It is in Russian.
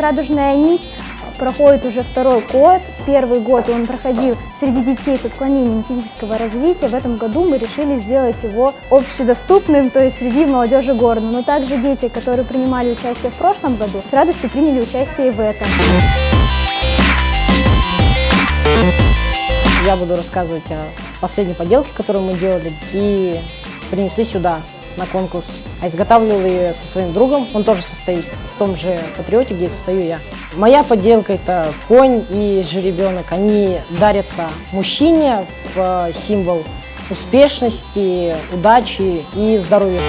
«Радужная нить» проходит уже второй год. Первый год он проходил среди детей с отклонением физического развития. В этом году мы решили сделать его общедоступным, то есть среди молодежи города. Но также дети, которые принимали участие в прошлом году, с радостью приняли участие и в этом. Я буду рассказывать о последней поделке, которую мы делали, и принесли сюда на конкурс. А изготавливал ее со своим другом, он тоже состоит в том же патриоте, где состою я. Моя поделка – это конь и жеребенок. Они дарятся мужчине в символ успешности, удачи и здоровья.